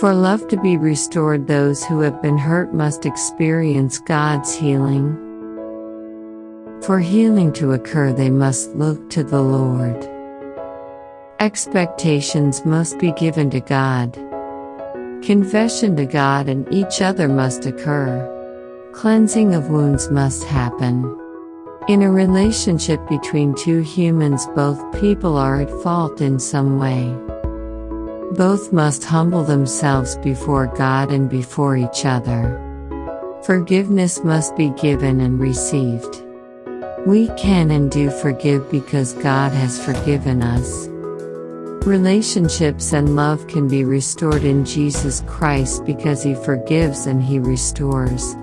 For love to be restored, those who have been hurt must experience God's healing. For healing to occur, they must look to the Lord. Expectations must be given to God. Confession to God and each other must occur. Cleansing of wounds must happen. In a relationship between two humans, both people are at fault in some way. Both must humble themselves before God and before each other. Forgiveness must be given and received. We can and do forgive because God has forgiven us. Relationships and love can be restored in Jesus Christ because He forgives and He restores.